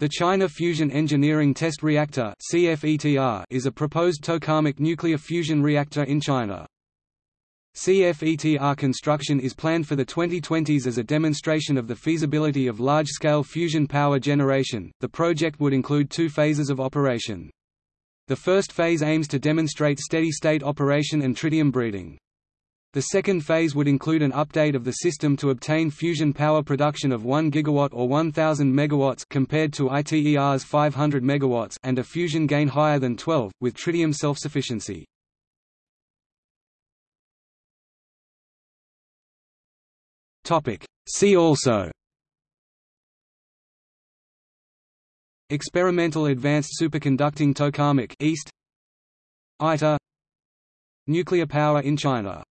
The China Fusion Engineering Test Reactor is a proposed tokamak nuclear fusion reactor in China. CFETR construction is planned for the 2020s as a demonstration of the feasibility of large-scale fusion power generation. The project would include two phases of operation. The first phase aims to demonstrate steady-state operation and tritium breeding. The second phase would include an update of the system to obtain fusion power production of 1 gigawatt or 1000 megawatts compared to ITER's 500 megawatts and a fusion gain higher than 12 with tritium self-sufficiency. Topic: See also. Experimental Advanced Superconducting Tokamak East. ITER Nuclear power in China